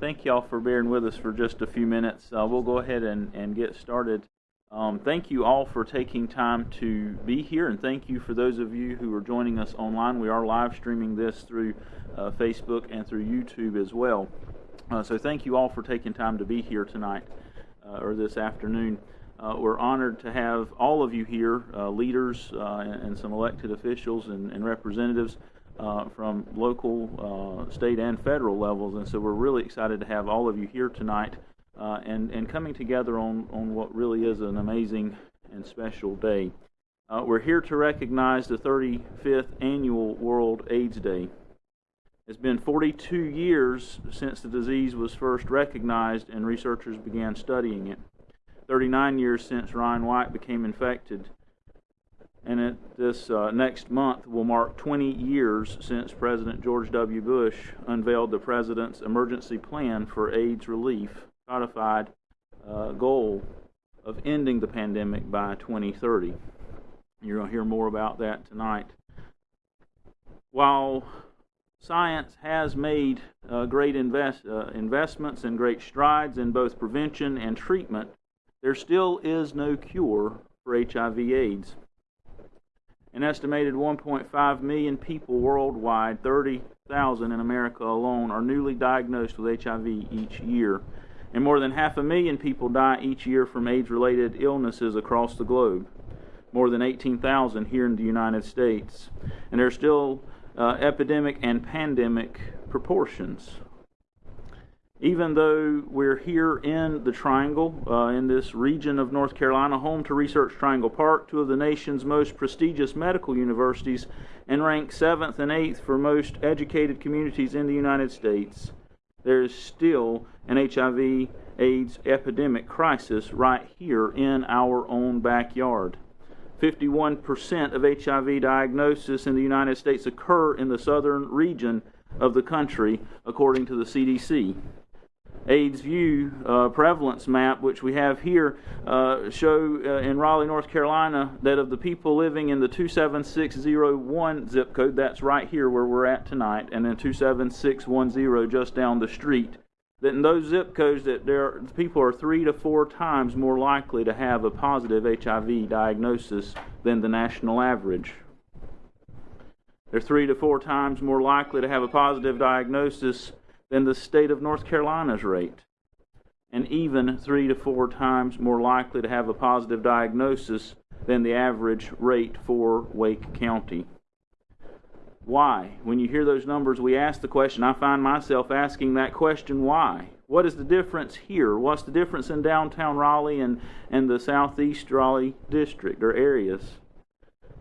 thank y'all for bearing with us for just a few minutes. Uh, we'll go ahead and, and get started. Um, thank you all for taking time to be here, and thank you for those of you who are joining us online. We are live streaming this through uh, Facebook and through YouTube as well. Uh, so thank you all for taking time to be here tonight uh, or this afternoon. Uh, we're honored to have all of you here, uh, leaders and, and, some elected officials and, and representatives uh, from local, uh, state, and federal levels. And so we're really excited to have all of you here tonight uh, and, and coming together on, on what really is an amazing and special day. Uh, we're here to recognize the 35th annual World AIDS Day. It's been 42 years since the disease was first recognized and researchers began studying it. 39 years since Ryan White became infected and it, this uh, next month will mark 20 years since President George W. Bush unveiled the President's Emergency Plan for AIDS Relief, codified uh, goal of ending the pandemic by 2030. You're going to hear more about that tonight. While science has made uh, great invest, uh, investments and great strides in both prevention and treatment, there still is no cure for HIV/AIDS. An estimated 1.5 million people worldwide, 30,000 in America alone, are newly diagnosed with HIV each year. And more than half a million people die each year from AIDS related illnesses across the globe. More than 18,000 here in the United States. And there are still uh, epidemic and pandemic proportions even though we're here in the Triangle, uh, in this region of North Carolina, home to Research Triangle Park, two of the nation's most prestigious medical universities, and ranked seventh and eighth for most educated communities in the United States, there is still an HIV AIDS epidemic crisis right here in our own backyard. 51% of HIV diagnosis in the United States occur in the southern region of the country, according to the CDC. AIDSVu uh, prevalence map, which we have here, uh, show uh, in Raleigh, North Carolina, that of the people living in the 27601 zip code, that's right here where we're at tonight, and then 27610 just down the street, that in those zip codes that there people are three to four times more likely to have a positive HIV diagnosis than the national average. They're three to four times more likely to have a positive diagnosis than the state of North Carolina's rate, and even three to four times more likely to have a positive diagnosis than the average rate for Wake County. Why? When you hear those numbers, we ask the question. I find myself asking that question why? What is the difference here? What's the difference in downtown Raleigh and, and the southeast Raleigh district or areas?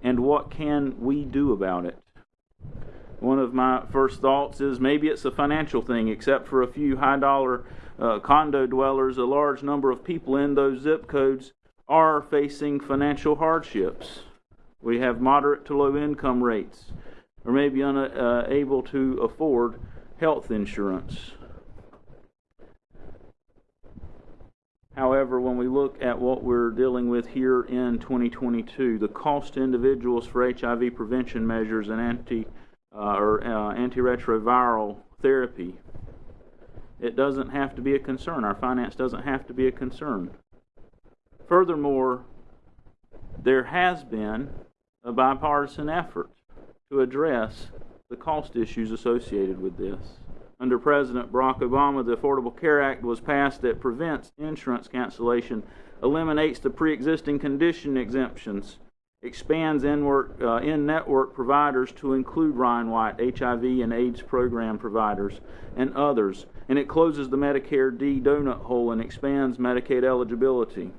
And what can we do about it? One of my first thoughts is maybe it's a financial thing, except for a few high dollar uh, condo dwellers, a large number of people in those zip codes are facing financial hardships. We have moderate to low income rates, or maybe unable uh, to afford health insurance. However, when we look at what we're dealing with here in 2022, the cost to individuals for HIV prevention measures and anti uh, or uh, antiretroviral therapy. It doesn't have to be a concern. Our finance doesn't have to be a concern. Furthermore, there has been a bipartisan effort to address the cost issues associated with this. Under President Barack Obama, the Affordable Care Act was passed that prevents insurance cancellation, eliminates the pre existing condition exemptions, expands in-network uh, providers to include Ryan White, HIV and AIDS program providers, and others, and it closes the Medicare D donut hole and expands Medicaid eligibility.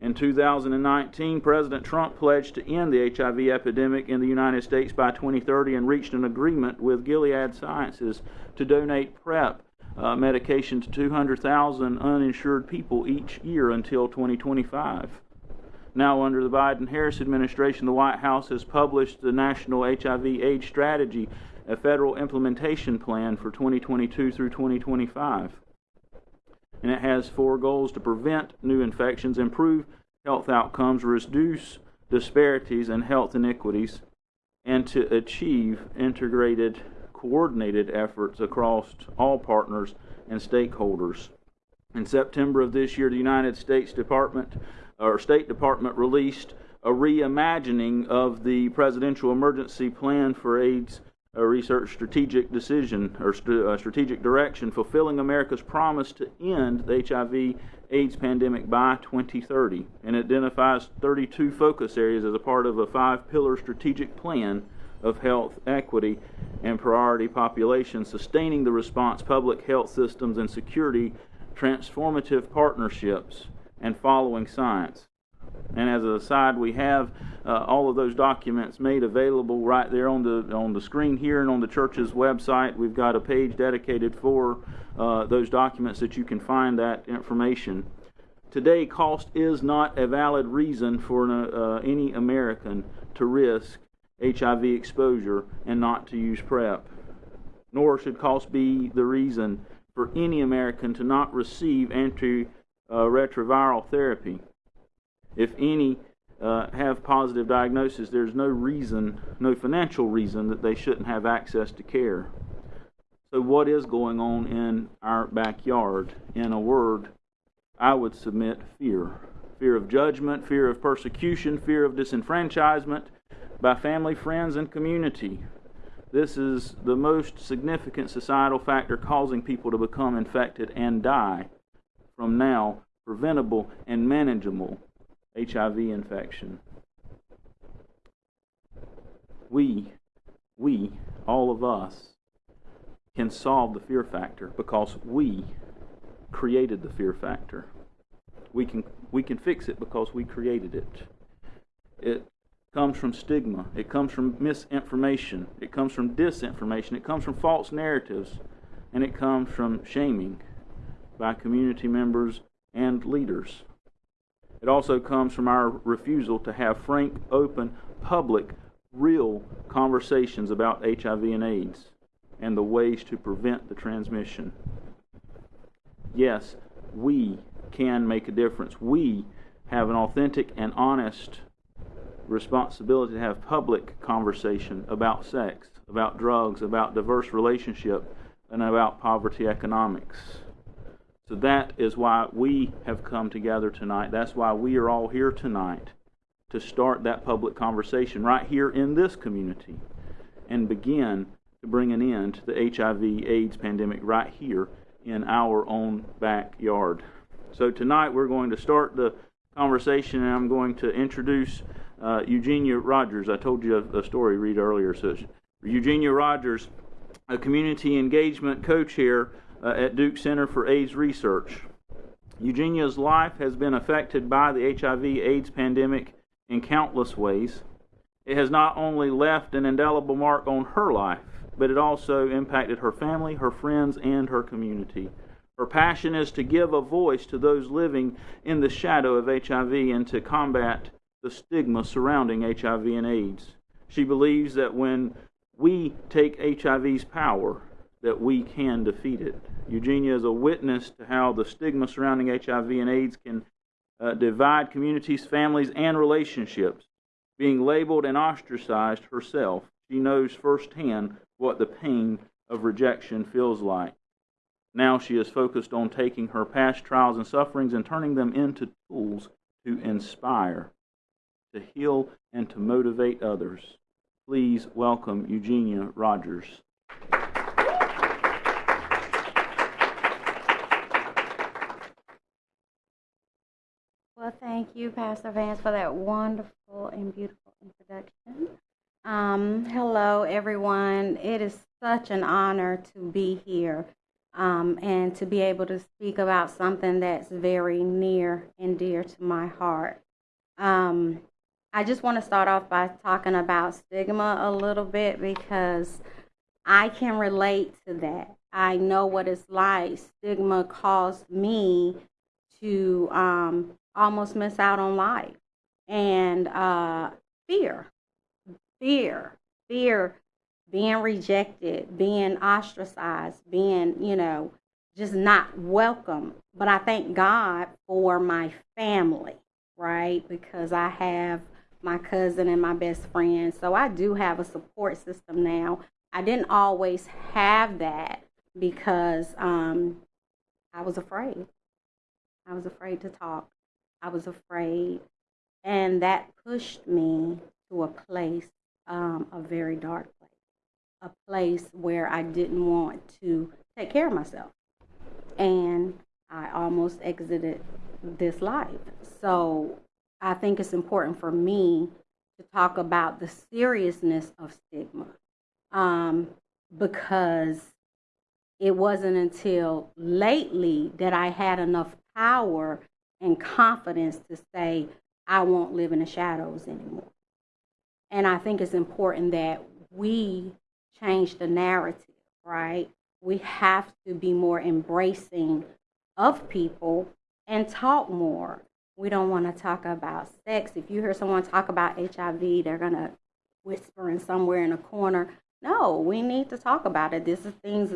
In 2019, President Trump pledged to end the HIV epidemic in the United States by 2030 and reached an agreement with Gilead Sciences to donate PrEP uh, medication to 200,000 uninsured people each year until 2025. Now, under the Biden Harris administration, the White House has published the National HIV AIDS Strategy, a federal implementation plan for 2022 through 2025. And it has four goals to prevent new infections, improve health outcomes, reduce disparities and health inequities, and to achieve integrated coordinated efforts across all partners and stakeholders. In September of this year, the United States Department or State Department released a reimagining of the Presidential Emergency Plan for AIDS a research strategic decision or st- uh, strategic direction, fulfilling America's promise to end the HIV AIDS pandemic by 2030, and identifies 32 focus areas as a part of a five pillar strategic plan of health equity and priority populations, sustaining the response, public health systems, and security, transformative partnerships, and following science. And as an aside, we have uh, all of those documents made available right there on the on the screen here and on the church's website. We've got a page dedicated for uh, those documents that you can find that information. Today, cost is not a valid reason for uh, any American to risk HIV exposure and not to use PrEP. Nor should cost be the reason for any American to not receive antiretroviral therapy. If any uh, have positive diagnosis, there's no reason, no financial reason that they shouldn't have access to care. So, what is going on in our backyard? In a word, I would submit fear. Fear of judgment, fear of persecution, fear of disenfranchisement by family, friends, and community. This is the most significant societal factor causing people to become infected and die from now preventable and manageable HIV infection. We, we, all of us, can solve the fear factor because we created the fear factor. We can, we can fix it because we created it. It comes from stigma, it comes from misinformation, it comes from disinformation, it comes from false narratives, and it comes from shaming by community members and leaders. It also comes from our refusal to have frank, open, public, real conversations about HIV and AIDS and the ways to prevent the transmission. Yes, we can make a difference. We have an authentic and honest responsibility to have public conversation about sex, about drugs, about diverse relationship, and about poverty economics. So that is why we have come together tonight. That's why we are all here tonight to start that public conversation right here in this community and begin to bring an end to the HIV AIDS pandemic right here in our own backyard. So tonight we're going to start the conversation and I'm going to introduce uh, Eugenia Rogers. I told you a, a story read earlier. So Eugenia Rogers, a community engagement co-chair uh, at Duke Center for AIDS Research. Eugenia's life has been affected by the HIV AIDS pandemic in countless ways. It has not only left an indelible mark on her life, but it also impacted her family, her friends, and her community. Her passion is to give a voice to those living in the shadow of HIV and to combat the stigma surrounding HIV and AIDS. She believes that when we take HIV's power, that we can defeat it. Eugenia is a witness to how the stigma surrounding HIV and AIDS can uh, divide communities, families, and relationships. Being labeled and ostracized herself, she knows firsthand what the pain of rejection feels like. Now she is focused on taking her past trials and sufferings and turning them into tools to inspire, to heal, and to motivate others. Please welcome Eugenia Rogers. Well, thank you, Pastor Vance, for that wonderful and beautiful introduction. Um, hello, everyone. It is such an honor to be here um, and to be able to speak about something that's very near and dear to my heart. Um, I just want to start off by talking about stigma a little bit because I can relate to that. I know what it's like. Stigma caused me to um, almost miss out on life. And uh, fear, fear, fear, being rejected, being ostracized, being, you know, just not welcome. But I thank God for my family, right? Because I have my cousin and my best friend. So I do have a support system now I didn't always have that because um, I was afraid. I was afraid to talk. I was afraid. And that pushed me to a place, um, a very dark place, a place where I didn't want to take care of myself. And I almost exited this life. So I think it's important for me to talk about the seriousness of stigma um, because it wasn't until lately that I had enough power and confidence to say, I won't live in the shadows anymore. And I think it's important that we change the narrative, right? We have to be more embracing of people and talk more. We don't want to talk about sex. If you hear someone talk about HIV, they're going to whisper in somewhere in a corner. No, we need to talk about it. This is things.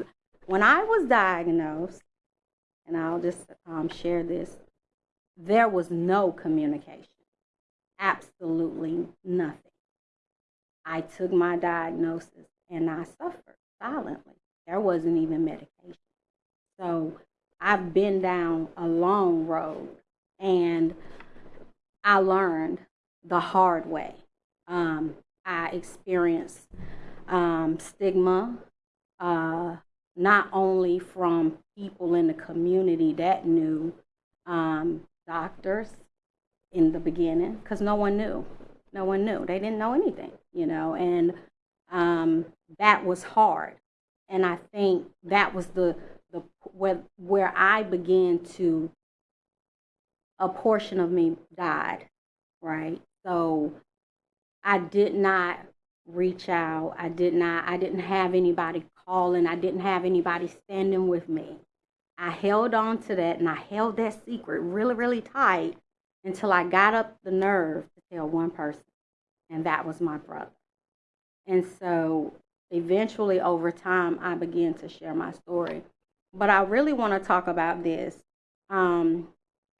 When I was diagnosed, and I'll just um, share this, there was no communication. Absolutely nothing. I took my diagnosis and I suffered silently. There wasn't even medication. So I've been down a long road and I learned the hard way. Um, I experienced um, stigma, uh, not only from people in the community that knew, um, doctors in the beginning, because no one knew. No one knew. They didn't know anything, you know, and um, that was hard. And I think that was the the where where I began to a portion of me died, right? So I did not reach out. I did not I didn't have anybody calling. I didn't have anybody standing with me. I held on to that and I held that secret really really tight until I got up the nerve to tell one person, and that was my brother. And so eventually over time I began to share my story but I really want to talk about this. Um,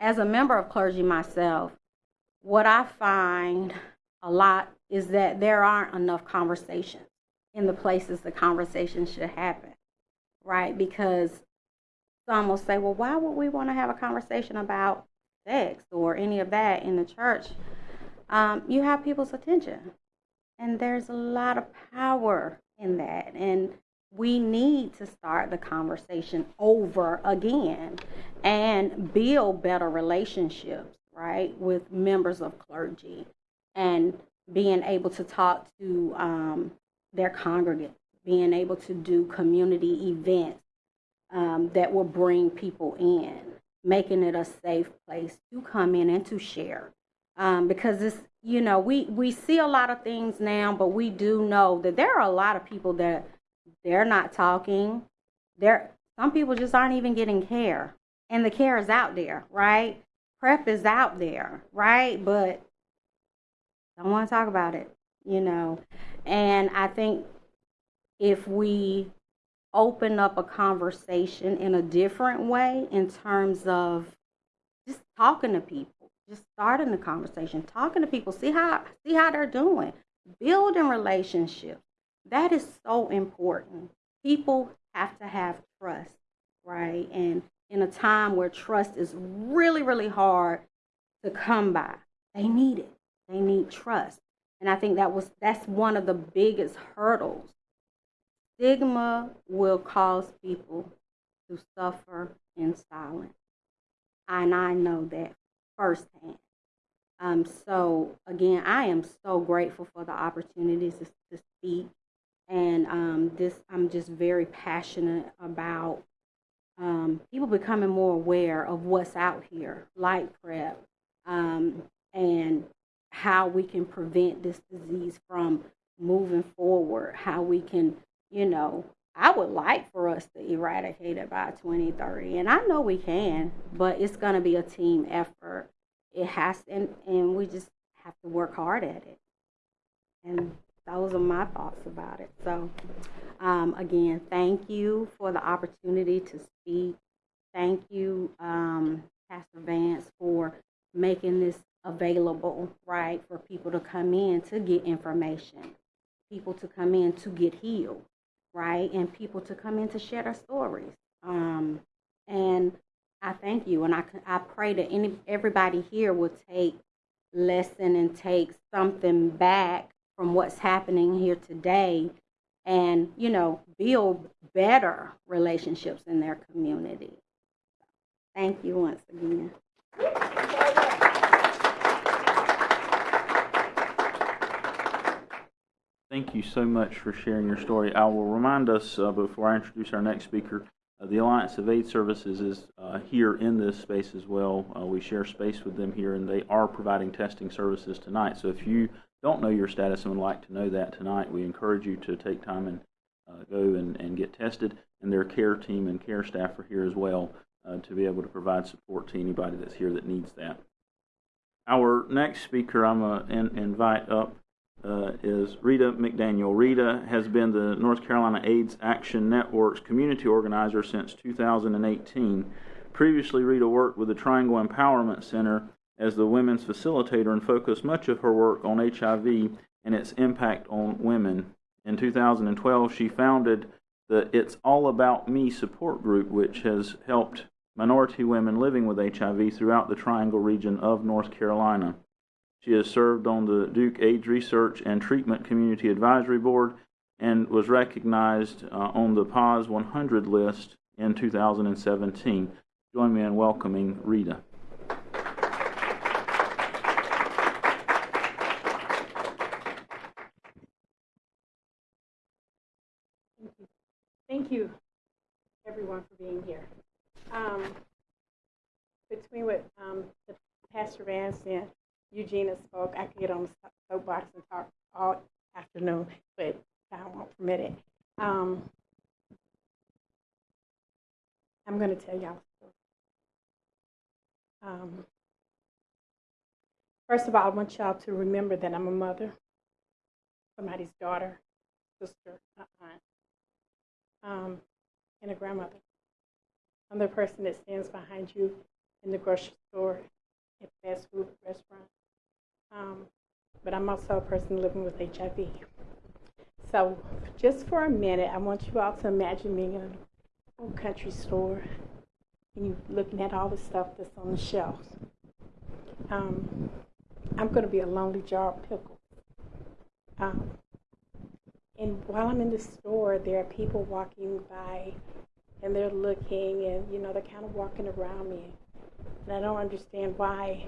as a member of clergy myself, what I find a lot is that there aren't enough conversations in the places the conversation should happen, right? Because some will say, well, why would we want to have a conversation about sex or any of that in the church? Um, you have people's attention, and there's a lot of power in that. And we need to start the conversation over again and build better relationships, right, with members of clergy and being able to talk to um, their congregants, being able to do community events um, that will bring people in, making it a safe place to come in and to share. Um, because it's, you know, we, we see a lot of things now, but we do know that there are a lot of people that they're not talking. There, some people just aren't even getting care, and the care is out there, right? PrEP is out there, right? But don't want to talk about it, you know. And I think if we open up a conversation in a different way in terms of just talking to people, just starting the conversation, talking to people, see how see how they're doing, building relationships, that is so important. People have to have trust, right? And in a time where trust is really, really hard to come by, they need it. They need trust. And I think that was that's one of the biggest hurdles. Stigma will cause people to suffer in silence. And I know that firsthand. Um, so again, I am so grateful for the opportunities to, to speak and um, this I'm just very passionate about um, people becoming more aware of what's out here, like PrEP, um, and how we can prevent this disease from moving forward. How we can, you know, I would like for us to eradicate it by 2030, and I know we can, but it's going to be a team effort. It has, and and we just have to work hard at it. And those are my thoughts about it. So, um, again, thank you for the opportunity to speak. Thank you, um, Pastor Vance, for making this available, right, for people to come in to get information, people to come in to get healed, right? And people to come in to share their stories. Um, and I thank you, and I, I pray that any everybody here will take lesson and take something back from what's happening here today, and you know build better relationships in their community. Thank you once again. Thank you so much for sharing your story. I will remind us uh, before I introduce our next speaker uh, the Alliance of AIDS Services is uh, here in this space as well. Uh, we share space with them here, and they are providing testing services tonight. So if you don't know your status and would like to know that tonight, we encourage you to take time and uh, go and, and get tested. And their care team and care staff are here as well uh, to be able to provide support to anybody that's here that needs that. Our next speaker I'm going to invite up uh, is Rita McDaniel. Rita has been the North Carolina AIDS Action Network's community organizer since 2018. Previously, Rita worked with the Triangle Empowerment Center as the women's facilitator and focused much of her work on HIV and its impact on women. In 2012, she founded the It's All About Me support group, which has helped minority women living with HIV throughout the Triangle region of North Carolina. She has served on the Duke AIDS Research and Treatment Community Advisory Board and was recognized uh, on the POZ 100 list in 2017. Join me in welcoming Rita. Thank you. Thank you, everyone, for being here. Um, between what um, Pastor Vance and Eugenia spoke, I could get on the soapbox and talk all afternoon, but I won't permit it. Um, I'm going to tell y'all. Um, first of all, I want y'all to remember that I'm a mother, somebody's daughter, sister, aunt, um, and a grandmother. I'm the person that stands behind you in the grocery store, at fast food restaurant. Um, but I'm also a person living with HIV. So, just for a minute, I want you all to imagine being in an old country store and you looking at all the stuff that's on the shelves. Um, I'm going to be a lonely jar of pickles. Um, and while I'm in the store, there are people walking by and they're looking and, you know, they're kind of walking around me. And I don't understand why.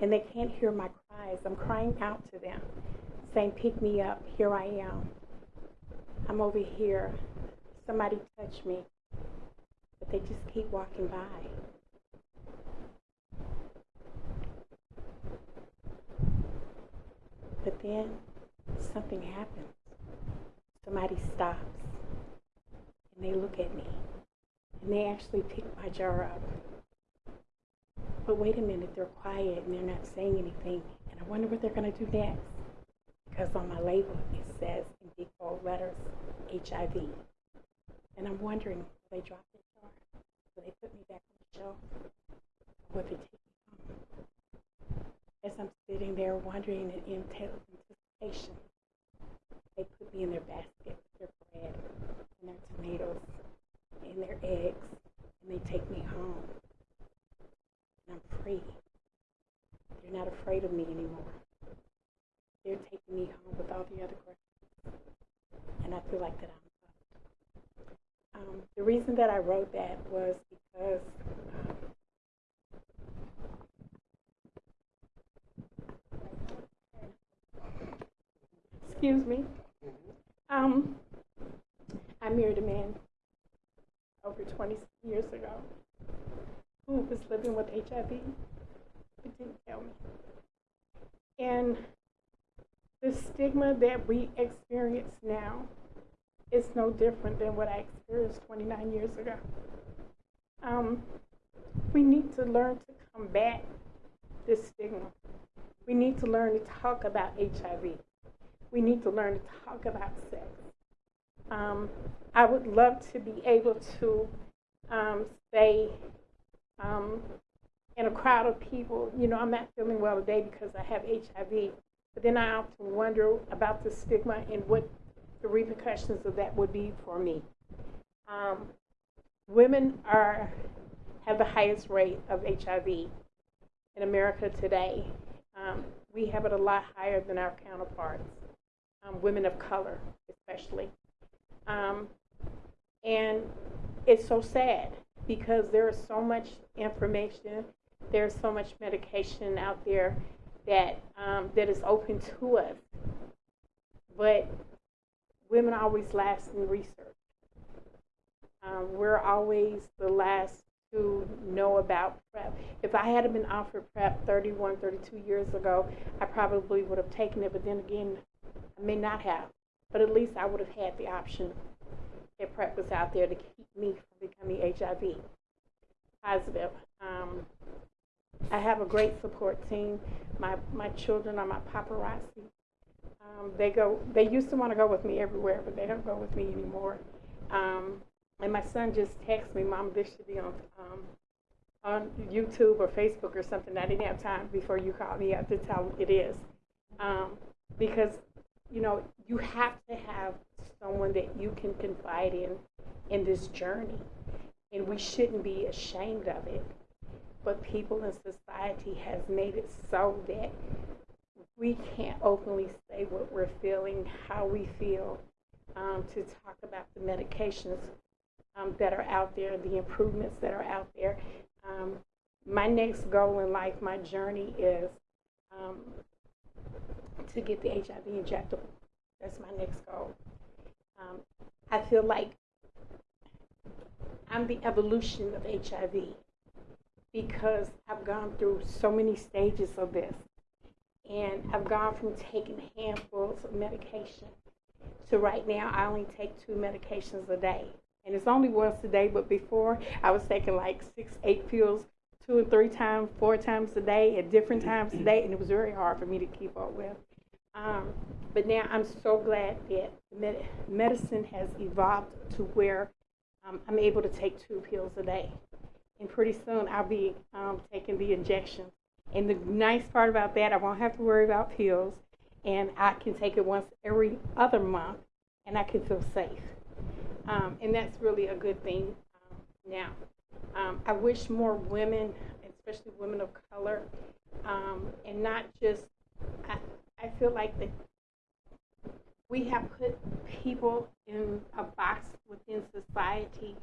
And they can't hear my cries. I'm crying out to them, saying, Pick me up. Here I am. I'm over here. Somebody touch me. But they just keep walking by. But then something happens. Somebody stops and they look at me and they actually pick my jar up. But wait a minute, they're quiet and they're not saying anything. And I wonder what they're going to do next. Because on my label it says in big bold letters HIV. And I'm wondering, will they drop their jar? Will they put me back on the shelf? Will they take me home? As I'm sitting there wondering in anticipation, they put me in their basket with their bread and their tomatoes and their eggs, and they take me home. I'm free. They're not afraid of me anymore. They're taking me home with all the other girls. And I feel like that I'm loved. Um, the reason that I wrote that was because um, excuse me. Um, I married a man over 20 years ago who was living with HIV but didn't tell me. And the stigma that we experience now is no different than what I experienced 29 years ago. Um, we need to learn to combat this stigma. We need to learn to talk about HIV. We need to learn to talk about sex. Um, I would love to be able to um, say um, in a crowd of people, you know, I'm not feeling well today because I have HIV. But then I often wonder about the stigma and what the repercussions of that would be for me. Um, women are have the highest rate of HIV in America today. Um, we have it a lot higher than our counterparts, um, women of color especially. Um, and it's so sad because there is so much information, there's so much medication out there that um, that is open to us. But women always last in research. Um, we're always the last to know about PrEP. If I had been offered PrEP 31, 32 years ago, I probably would have taken it, but then again, I may not have. But at least I would have had the option if PrEP was out there to keep me from becoming HIV positive. Um, I have a great support team. My my children are my paparazzi. Um, they go. They used to want to go with me everywhere, but they don't go with me anymore. Um, and my son just texted me, "Mom, this should be on um, on YouTube or Facebook or something." I didn't have time before you called me up to tell them it is, um, because you know you have to have someone that you can confide in in this journey, and we shouldn't be ashamed of it. But people in society has made it so that we can't openly say what we're feeling, how we feel, um, to talk about the medications um, that are out there, the improvements that are out there. Um, my next goal in life, my journey is um, to get the HIV injectable. That's my next goal. Um, I feel like I'm the evolution of HIV because I've gone through so many stages of this. And I've gone from taking handfuls of medication to right now, I only take two medications a day. And it's only once a day, but before I was taking like six, eight pills two and three times, four times a day at different times a day, and it was very hard for me to keep up with. Um, but now I'm so glad that med- medicine has evolved to where um, I'm able to take two pills a day. And pretty soon I'll be um, taking the injection. And the nice part about that, I won't have to worry about pills, and I can take it once every other month, and I can feel safe. Um, and that's really a good thing um, now. Um, I wish more women, especially women of color, and not just, I, I feel like that we have put people in a box within society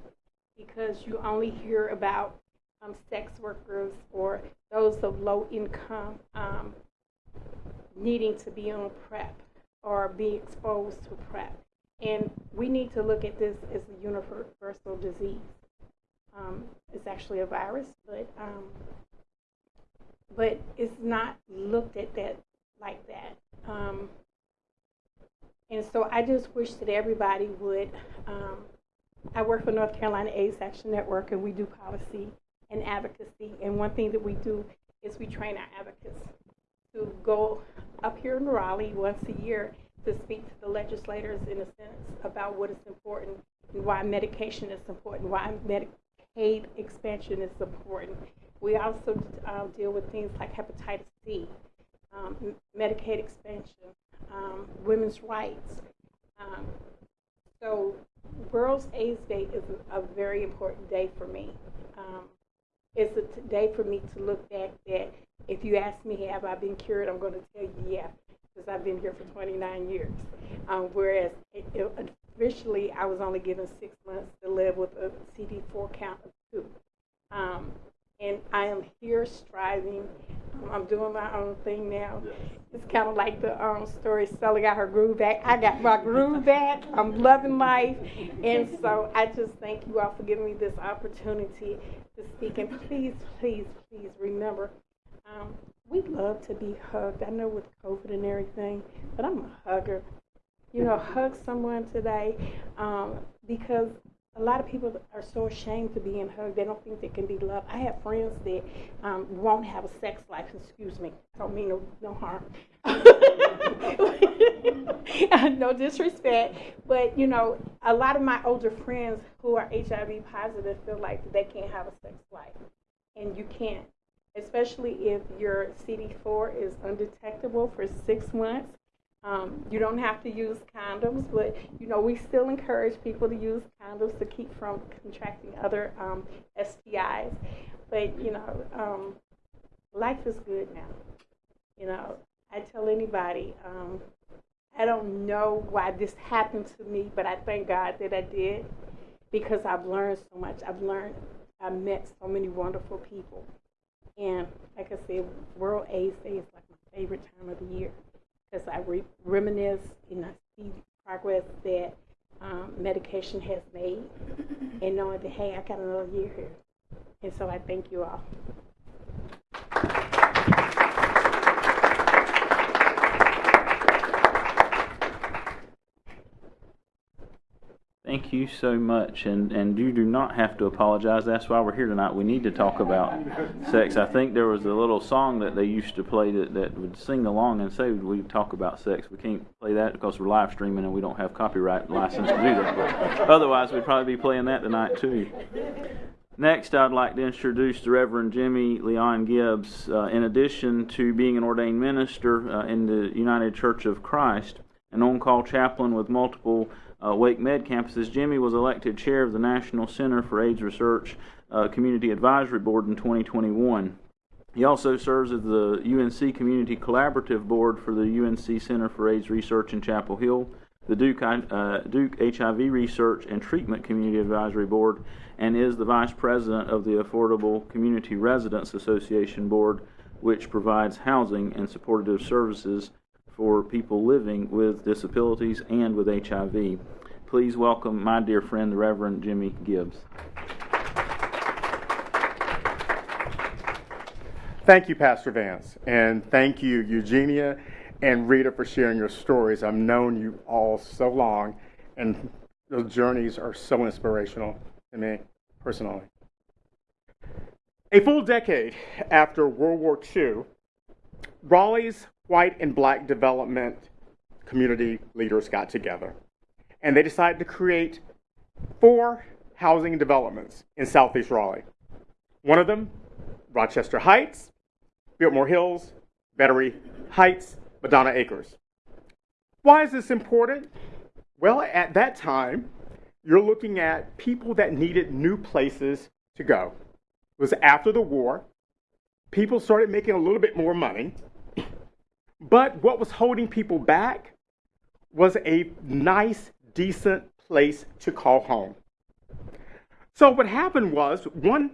because you only hear about um, sex workers or those of low income um, needing to be on PrEP or be exposed to PrEP. And we need to look at this as a universal disease. Um, it's actually a virus, but um, but it's not looked at that like that. Um, and so I just wish that everybody would. Um, I work for North Carolina AIDS Action Network, and we do policy and advocacy. And one thing that we do is we train our advocates to go up here in Raleigh once a year to speak to the legislators in a sense about what is important and why medication is important, why Medicaid expansion is important. We also um, deal with things like hepatitis C, um, Medicaid expansion, um, women's rights. Um, so World AIDS Day is a, very important day for me. Um, it's a t- day for me to look back that if you ask me, have I been cured, I'm going to tell you, yeah, because I've been here for 29 years. Um, whereas it, it, officially, I was only given six months to live with a CD4 count of two. Um, and I am here striving. I'm doing my own thing now. It's kind of like the um, story Stella got her groove back. I got my groove back. I'm loving life. And so I just thank you all for giving me this opportunity to speak. And please, please, please remember um, we love to be hugged. I know with COVID and everything, but I'm a hugger. You know, hug someone today um, because a lot of people are so ashamed to be in hug. They don't think they can be loved. I have friends that um, won't have a sex life. Excuse me. I don't mean no, no harm. no disrespect. But, you know, a lot of my older friends who are HIV positive feel like they can't have a sex life. And you can't especially if your CD4 is undetectable for six months. Um, you don't have to use condoms, but you know we still encourage people to use condoms to keep from contracting other um, STIs. But you know, um, life is good now. You know, I tell anybody, um, I don't know why this happened to me, but I thank God that I did because I've learned so much. I've learned, I've met so many wonderful people. And like I said, World AIDS Day is like my favorite time of the year because I re- reminisce and I see progress that um, medication has made and knowing that, hey, I got another year here. And so I thank you all. Thank you so much, and and you do not have to apologize. That's why we're here tonight. We need to talk about sex. I think there was a little song that they used to play that, that would sing along and say we talk about sex. We can't play that because we're live streaming and we don't have copyright license to do that. But otherwise, we'd probably be playing that tonight too. Next, I'd like to introduce the Reverend Jimmy Leon Gibbs. Uh, in addition to being an ordained minister uh, in the United Church of Christ, an on-call chaplain with multiple uh, WakeMed campuses, Jimmy was elected chair of the National Center for AIDS Research uh, Community Advisory Board in 2021. He also serves as the UNC Community Collaborative Board for the UNC Center for AIDS Research in Chapel Hill, the Duke, uh, Duke HIV Research and Treatment Community Advisory Board, and is the vice president of the Affordable Community Residents Association Board, which provides housing and supportive services for people living with disabilities and with HIV. Please welcome my dear friend, the Reverend Jimmy Gibbs. Thank you, Pastor Vance, and thank you, Eugenia and Rita, for sharing your stories. I've known you all so long, and those journeys are so inspirational to me personally. A full decade after World War II, Raleigh's white and black development community leaders got together and they decided to create four housing developments in southeast Raleigh. One of them, Rochester Heights, Biltmore Hills, Battery Heights, Madonna Acres. Why is this important? Well, at that time, you're looking at people that needed new places to go. It was after the war. People started making a little bit more money. But what was holding people back was a nice, decent place to call home. So what happened was one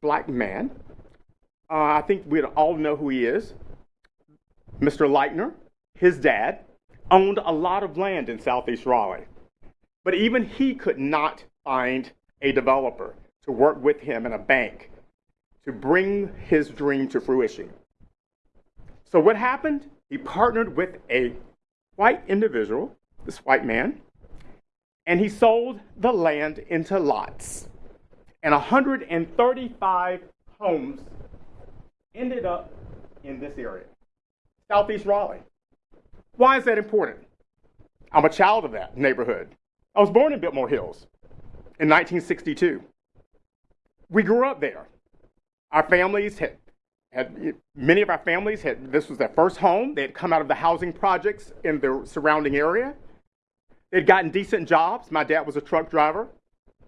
black man, uh, I think we all know who he is, Mr. Leitner, his dad, owned a lot of land in southeast Raleigh. But even he could not find a developer to work with him in a bank to bring his dream to fruition. So what happened? He partnered with a white individual, this white man, and he sold the land into lots. And 135 homes ended up in this area, Southeast Raleigh. Why is that important? I'm a child of that neighborhood. I was born in Biltmore Hills in 1962. We grew up there. Our families had had, many of our families had this was their first home. They had come out of the housing projects in the surrounding area. They'd gotten decent jobs. My dad was a truck driver.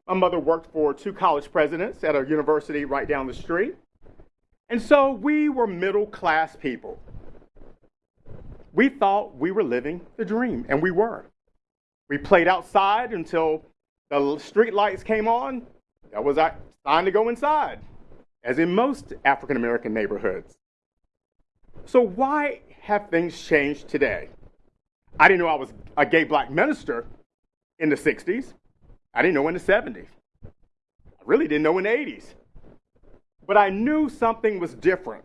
My mother worked for two college presidents at a university right down the street. And so we were middle class people. We thought we were living the dream, and we were. We played outside until the street lights came on. That was our time to go inside as in most African American neighborhoods. So, why have things changed today? I didn't know I was a gay black minister in the 60s. I didn't know in the 70s. I really didn't know in the 80s. But I knew something was different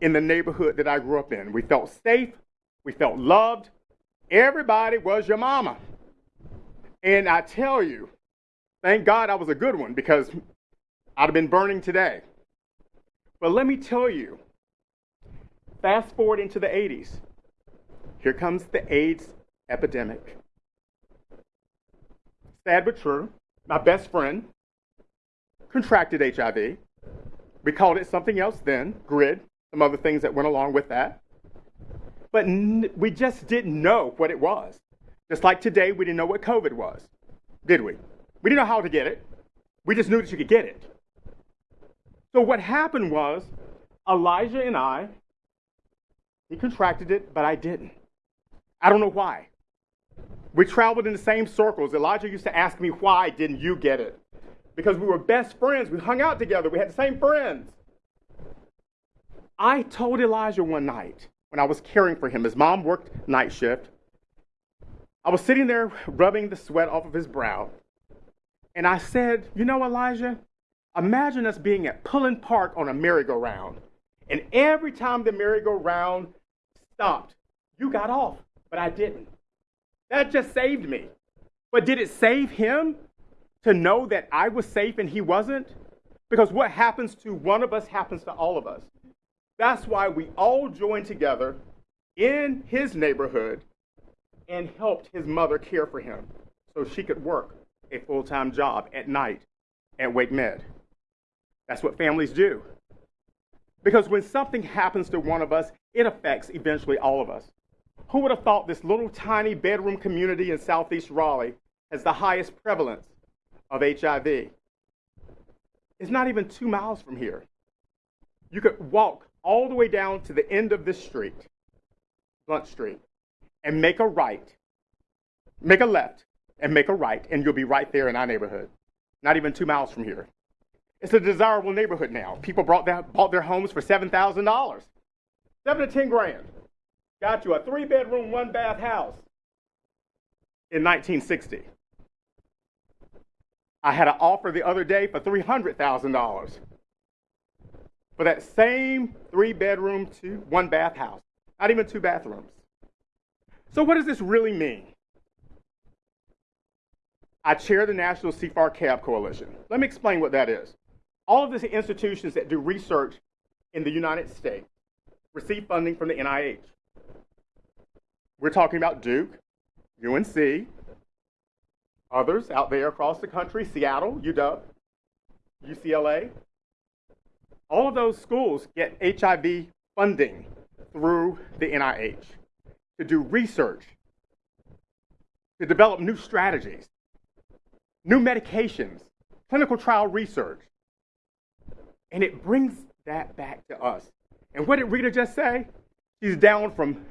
in the neighborhood that I grew up in. We felt safe, we felt loved. Everybody was your mama. And I tell you, thank God I was a good one because I'd have been burning today. But let me tell you, fast forward into the 80s. Here comes the AIDS epidemic. Sad but true, my best friend contracted HIV. We called it something else then, GRID, some other things that went along with that. but n- we just didn't know what it was. Just like today, we didn't know what COVID was, did we? We didn't know how to get it. We just knew that you could get it. So what happened was Elijah and I, he contracted it, but I didn't. I don't know why. We traveled in the same circles. Elijah used to ask me, why didn't you get it? Because we were best friends. We hung out together. We had the same friends. I told Elijah one night when I was caring for him, his mom worked night shift. I was sitting there rubbing the sweat off of his brow. And I said, You know, Elijah, imagine us being at Pullen Park on a merry-go-round. And every time the merry-go-round stopped, you got off, but I didn't. That just saved me. But did it save him to know that I was safe and he wasn't? Because what happens to one of us happens to all of us. That's why we all joined together in his neighborhood and helped his mother care for him so she could work a full time job at night at WakeMed. That's what families do. Because when something happens to one of us, it affects eventually all of us. Who would have thought this little tiny bedroom community in southeast Raleigh has the highest prevalence of HIV? It's not even two miles from here. You could walk all the way down to the end of this street, Blunt Street, and make a right, make a left, and make a right, and you'll be right there in our neighborhood, not even two miles from here. It's a desirable neighborhood now. People bought their, bought their homes for $7,000, seven to 10 grand. Got you a three bedroom, one bath house in 1960. I had an offer the other day for $300,000 for that same three bedroom, two, one bath house, not even two bathrooms. So, what does this really mean? I chair the National CFAR CAB Coalition. Let me explain what that is. All of these institutions that do research in the United States receive funding from the NIH. We're talking about Duke, UNC, others out there across the country, Seattle, UW, UCLA. All of those schools get HIV funding through the NIH to do research, to develop new strategies, new medications, clinical trial research. And it brings that back to us. And what did Rita just say? She's down from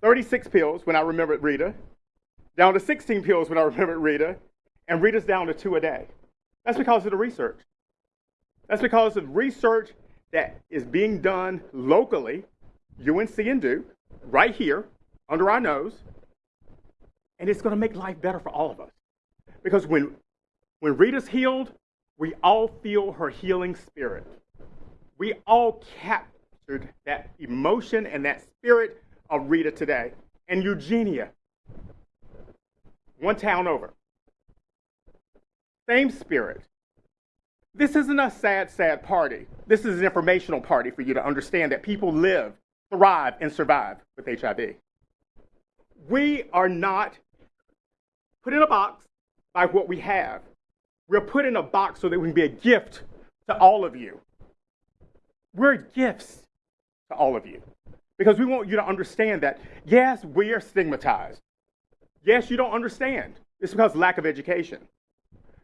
36 pills when I remember Rita, down to 16 pills when I remember Rita, and Rita's down to two a day. That's because of the research. That's because of research that is being done locally, UNC and Duke, right here, under our nose, and it's going to make life better for all of us. Because when, when Rita's healed, we all feel her healing spirit. We all captured that emotion and that spirit of Rita today. And Eugenia, one town over. Same spirit. This isn't a sad, sad party. This is an informational party for you to understand that people live, thrive, and survive with HIV. We are not put in a box by what we have. We're put in a box so that we can be a gift to all of you. We're gifts to all of you because we want you to understand that, yes, we are stigmatized. Yes, you don't understand. It's because lack of education.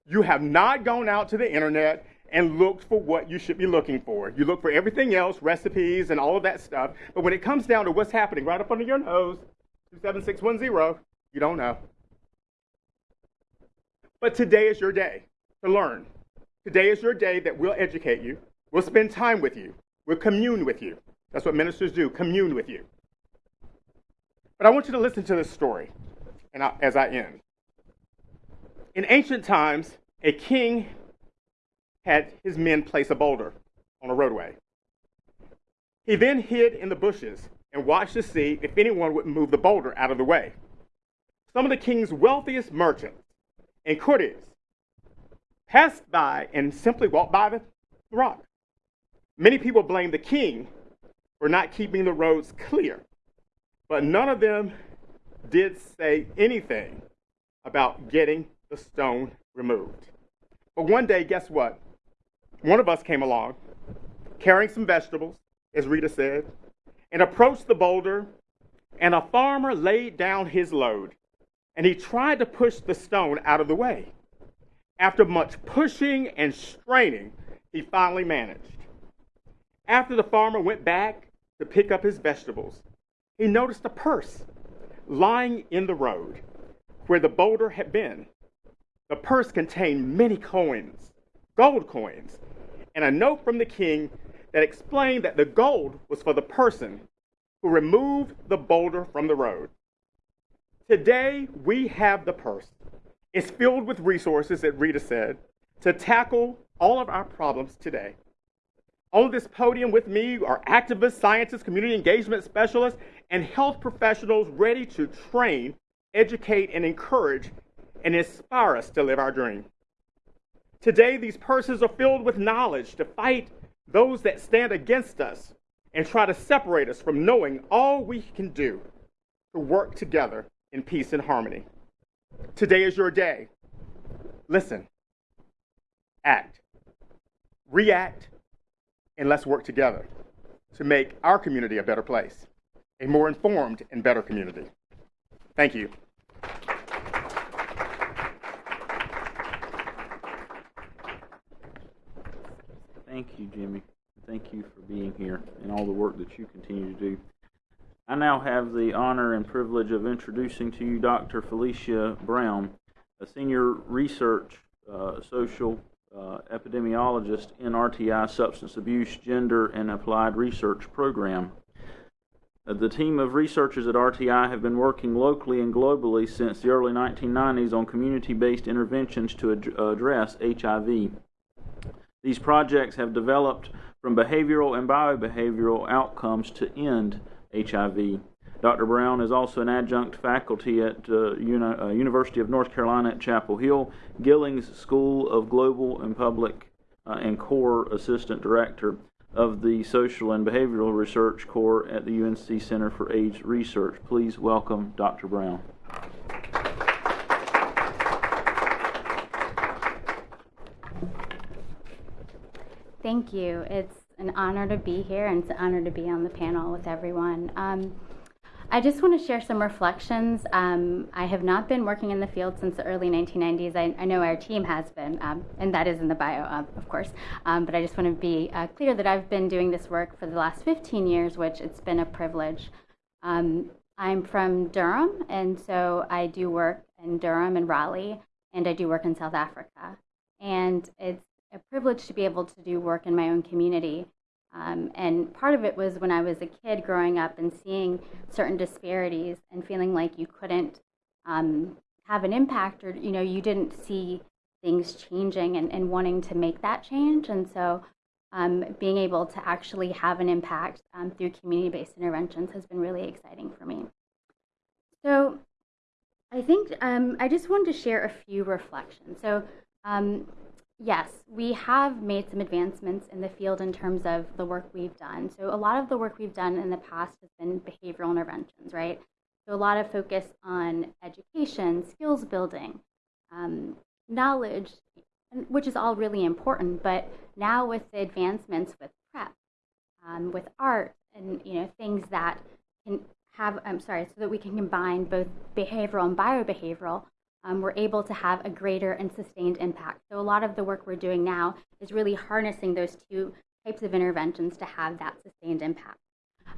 You have not gone out to the internet and looked for what you should be looking for. You look for everything else, recipes and all of that stuff. But when it comes down to what's happening right up under your nose, 27610, you don't know. But today is your day to learn. Today is your day that we'll educate you. We'll spend time with you. We'll commune with you. That's what ministers do, commune with you. But I want you to listen to this story and I, as I end. In ancient times, a king had his men place a boulder on a roadway. He then hid in the bushes and watched to see if anyone would move the boulder out of the way. Some of the king's wealthiest merchants and courtiers passed by and simply walked by the rock. Many people blamed the king for not keeping the roads clear, but none of them did say anything about getting the stone removed. But one day, guess what? One of us came along carrying some vegetables, as Rita said, and approached the boulder and a farmer laid down his load, and he tried to push the stone out of the way. After much pushing and straining, he finally managed. After the farmer went back to pick up his vegetables, he noticed a purse lying in the road where the boulder had been. The purse contained many coins, gold coins, and a note from the king that explained that the gold was for the person who removed the boulder from the road. Today, we have the purse. It's filled with resources, that Rita said, to tackle all of our problems today. On this podium with me are activists, scientists, community engagement specialists, and health professionals ready to train, educate, and encourage and inspire us to live our dream. Today, these purses are filled with knowledge to fight those that stand against us and try to separate us from knowing all we can do to work together in peace and harmony. Today is your day. Listen, act, react, and let's work together to make our community a better place, a more informed and better community. Thank you. Thank you, Jimmy. Thank you for being here and all the work that you continue to do. I now have the honor and privilege of introducing to you Dr. Felicia Brown, a senior research uh, social uh, epidemiologist in RTI Substance Abuse, Gender, and Applied Research Program. Uh, the team of researchers at RTI have been working locally and globally since the early 1990s on community based interventions to ad- address HIV. These projects have developed from behavioral and biobehavioral outcomes to end HIV. Dr. Brown is also an adjunct faculty at uh, Uni- uh, University of North Carolina at Chapel Hill, Gillings School of Global and Public, uh, and Core Assistant Director of the Social and Behavioral Research Core at the UNC Center for AIDS Research. Please welcome Dr. Brown. Thank you. It's an honor to be here and it's an honor to be on the panel with everyone. Um, I just want to share some reflections. Um, I have not been working in the field since the early 1990s. I, I know our team has been, um, and that is in the bio, uh, of course. Um, but I just want to be uh, clear that I've been doing this work for the last 15 years, which it's been a privilege. Um, I'm from Durham, and so I do work in Durham and Raleigh, and I do work in South Africa. And it's a privilege to be able to do work in my own community. Um, and part of it was when I was a kid growing up and seeing certain disparities and feeling like you couldn't um, have an impact or, you know, you didn't see things changing and, and wanting to make that change. And so um, being able to actually have an impact um, through community based interventions has been really exciting for me. So I think um, I just wanted to share a few reflections. So um, Yes, we have made some advancements in the field in terms of the work we've done. So, a lot of the work we've done in the past has been behavioral interventions, right? So, a lot of focus on education, skills building, um, knowledge, which is all really important. But now, with the advancements with PrEP, um, with art, and you know things that can have, I'm sorry, so that we can combine both behavioral and biobehavioral, um, we're able to have a greater and sustained impact. So, a lot of the work we're doing now is really harnessing those two types of interventions to have that sustained impact.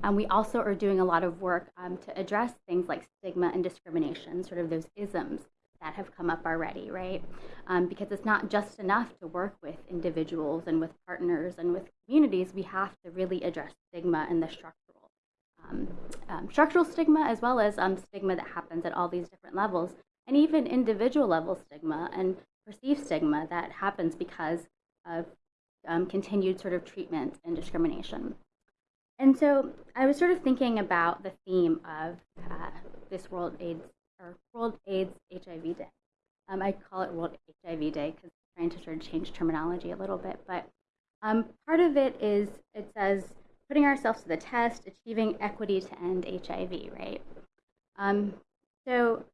Um, we also are doing a lot of work um, to address things like stigma and discrimination, sort of those isms that have come up already, right? Um, because it's not just enough to work with individuals and with partners and with communities. We have to really address stigma and the structural, um, um, structural stigma as well as um, stigma that happens at all these different levels and even individual level stigma and perceived stigma that happens because of um, continued sort of treatment and discrimination. And so I was sort of thinking about the theme of uh, this World AIDS or World AIDS HIV Day. Um, I call it World HIV Day because I'm trying to sort of change terminology a little bit. But um, part of it is it says putting ourselves to the test, achieving equity to end HIV, right? Um, so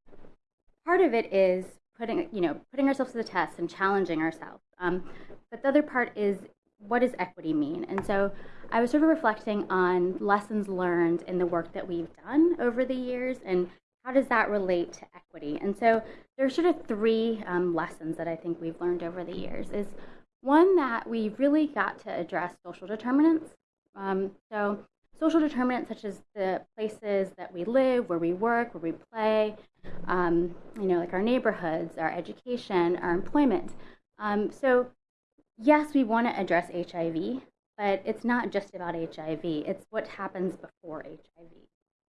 part of it is putting you know putting ourselves to the test and challenging ourselves um, but the other part is what does equity mean? And so I was sort of reflecting on lessons learned in the work that we've done over the years and how does that relate to equity? And so there's sort of three um, lessons that I think we've learned over the years. Is one that we really got to address social determinants. Um, so social determinants such as the places that we live, where we work, where we play, um, you know, like our neighborhoods, our education, our employment. Um, so yes, we want to address HIV, but it's not just about HIV. It's what happens before HIV.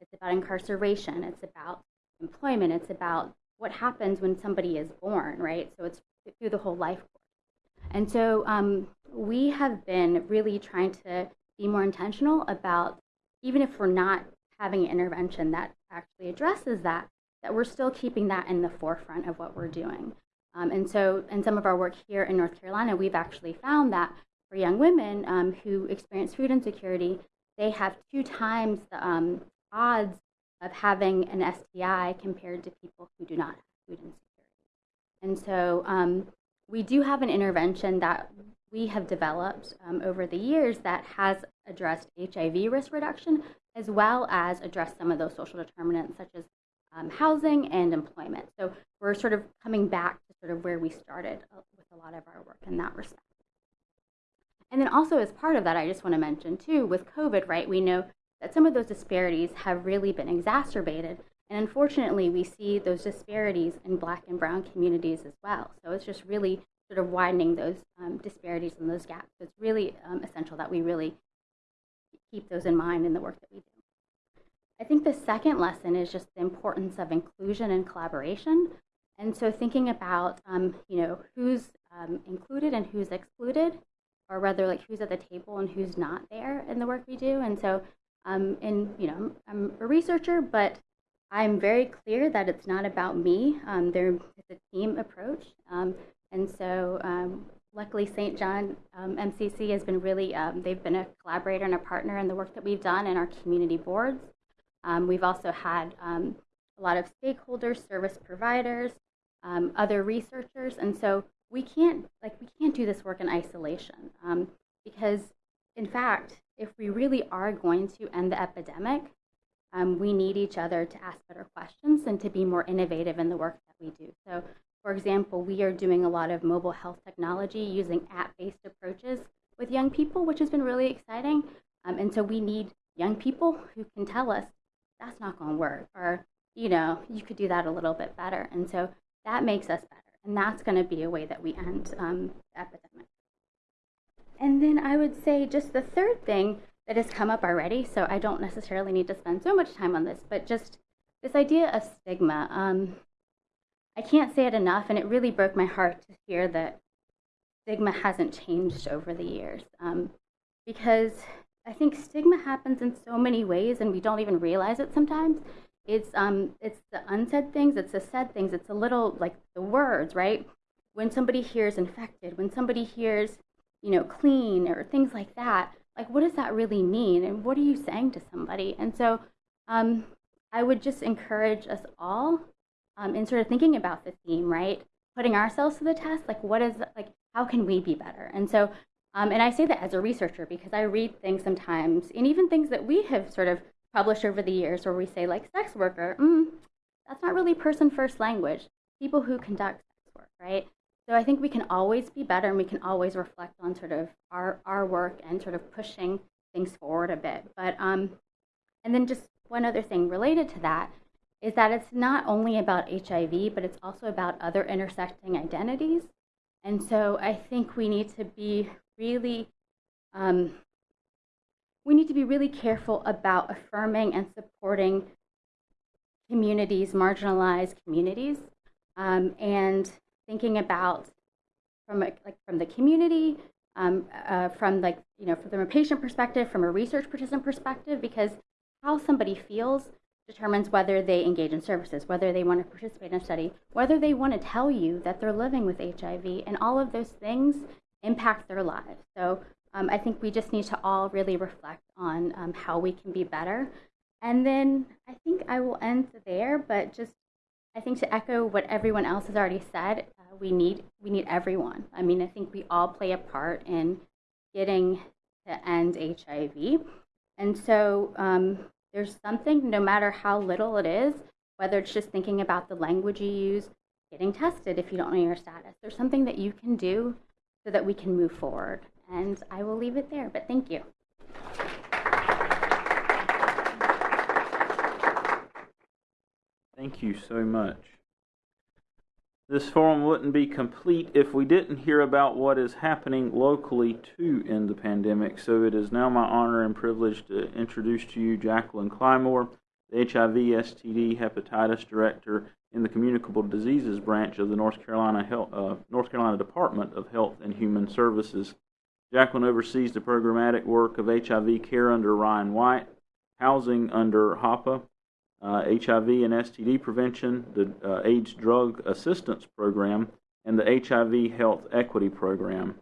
It's about incarceration. It's about employment. It's about what happens when somebody is born, right? So it's through the whole life course. And so um, we have been really trying to be more intentional about, even if we're not having an intervention that actually addresses that, that we're still keeping that in the forefront of what we're doing. Um, and so, in some of our work here in North Carolina, we've actually found that for young women um, who experience food insecurity, they have two times the um, odds of having an STI compared to people who do not have food insecurity. And so, um, we do have an intervention that we have developed um, over the years that has addressed HIV risk reduction as well as addressed some of those social determinants such as um, housing and employment. So we're sort of coming back to sort of where we started uh, with a lot of our work in that respect. And then also as part of that, I just want to mention too, with COVID, right, we know that some of those disparities have really been exacerbated. And unfortunately, we see those disparities in black and brown communities as well. So it's just really sort of widening those um, disparities and those gaps. So it's really um, essential that we really keep those in mind in the work that we do. I think the second lesson is just the importance of inclusion and collaboration. And so thinking about, um, you know, who's um, included and who's excluded, or rather like who's at the table and who's not there in the work we do. And so, um, and you know, I'm a researcher, but I'm very clear that it's not about me. Um, a team approach. Um, and so, um, luckily, St. John um, MCC has been really, um, they've been a collaborator and a partner in the work that we've done in our community boards. Um, we've also had um, a lot of stakeholders, service providers, um, other researchers, and so we can't like we can't do this work in isolation um, because, in fact, if we really are going to end the epidemic, um, we need each other to ask better questions and to be more innovative in the work that we do. So, for example, we are doing a lot of mobile health technology using app-based approaches with young people, which has been really exciting. Um, and so we need young people who can tell us that's not going to work. Or, you know, you could do that a little bit better. And so that makes us better. And that's going to be a way that we end um, the epidemic. And then I would say just the third thing that has come up already, so I don't necessarily need to spend so much time on this, but just this idea of stigma. Um, I can't say it enough, and it really broke my heart to hear that stigma hasn't changed over the years. Um, because I think stigma happens in so many ways, and we don't even realize it sometimes. It's um, it's the unsaid things, it's the said things, it's a little like the words, right? When somebody hears infected, when somebody hears, you know, clean or things like that, like what does that really mean, and what are you saying to somebody? And so, um, I would just encourage us all, um, in sort of thinking about the theme, right? Putting ourselves to the test, like what is like how can we be better? And so um, and I say that as a researcher because I read things sometimes, and even things that we have sort of published over the years where we say, like, sex worker, mm, that's not really person first language. People who conduct sex work, right? So I think we can always be better and we can always reflect on sort of our, our work and sort of pushing things forward a bit. But, um, and then just one other thing related to that is that it's not only about HIV, but it's also about other intersecting identities. And so I think we need to be really um, we need to be really careful about affirming and supporting communities, marginalized communities, um, and thinking about from a, like from the community, um, uh, from like you know from a patient perspective, from a research participant perspective, because how somebody feels determines whether they engage in services, whether they want to participate in a study, whether they want to tell you that they're living with HIV, and all of those things impact their lives. So um, I think we just need to all really reflect on um, how we can be better. And then I think I will end there, but just I think to echo what everyone else has already said, uh, we need we need everyone. I mean, I think we all play a part in getting to end HIV. And so um, there's something, no matter how little it is, whether it's just thinking about the language you use, getting tested if you don't know your status, there's something that you can do so that we can move forward. And I will leave it there, but thank you. Thank you so much. This forum wouldn't be complete if we didn't hear about what is happening locally too in the pandemic. So it is now my honor and privilege to introduce to you Jacqueline Clymore, the HIV, STD, hepatitis director in the communicable diseases branch of the North Carolina Health, uh, North Carolina Department of Health and Human Services. Jacqueline oversees the programmatic work of HIV care under Ryan White, housing under HOPWA, uh, HIV and STD prevention, the uh, AIDS Drug Assistance Program, and the HIV Health Equity Program.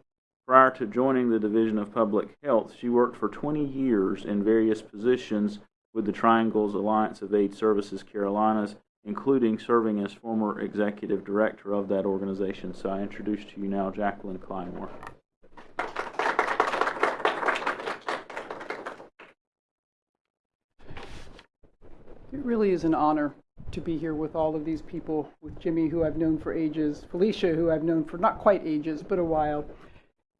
Prior to joining the Division of Public Health, she worked for 20 years in various positions with the Triangles Alliance of AIDS Services Carolinas, including serving as former executive director of that organization. So I introduce to you now Jacqueline Clymore. It really is an honor to be here with all of these people, with Jimmy, who I've known for ages, Felicia, who I've known for not quite ages, but a while,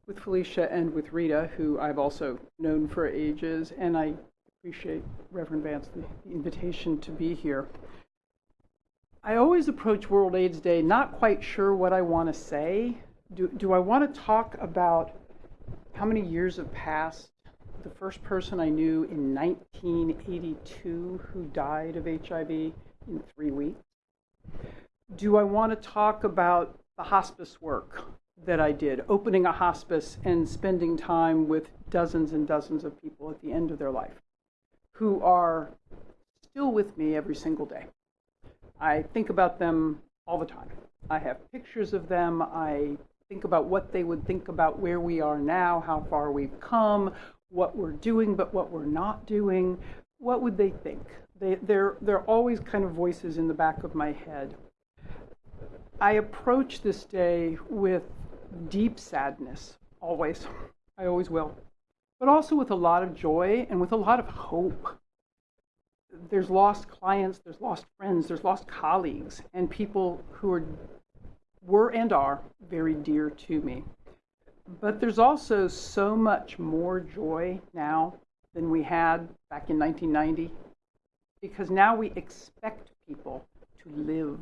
with Felicia and with Rita, who I've also known for ages, and I appreciate Reverend Vance the, the invitation to be here. I always approach World AIDS Day not quite sure what I want to say. Do, do I want to talk about how many years have passed the first person I knew in 1982 who died of HIV in three weeks? Do I want to talk about the hospice work that I did, opening a hospice and spending time with dozens and dozens of people at the end of their life who are still with me every single day? I think about them all the time. I have pictures of them. I think about what they would think about where we are now, how far we've come, what we're doing, but what we're not doing, what would they think? They, they're, they're always kind of voices in the back of my head. I approach this day with deep sadness, always. I always will. But also with a lot of joy and with a lot of hope. There's lost clients, there's lost friends, there's lost colleagues, and people who are, were and are very dear to me. But there's also so much more joy now than we had back in 1990 because now we expect people to live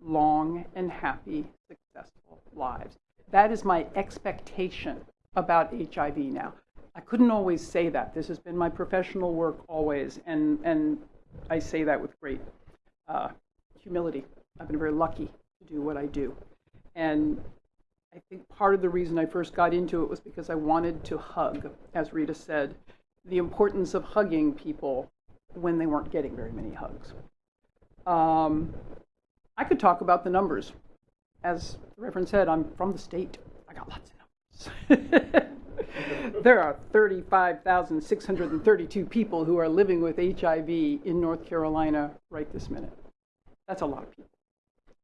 long and happy, successful lives. That is my expectation about HIV now. I couldn't always say that. This has been my professional work always, and, and I say that with great uh, humility. I've been very lucky to do what I do. And I think part of the reason I first got into it was because I wanted to hug, as Rita said, the importance of hugging people when they weren't getting very many hugs. Um, I could talk about the numbers. As the Reverend said, I'm from the state. I got lots of numbers. there are 35,632 people who are living with HIV in North Carolina right this minute. That's a lot of people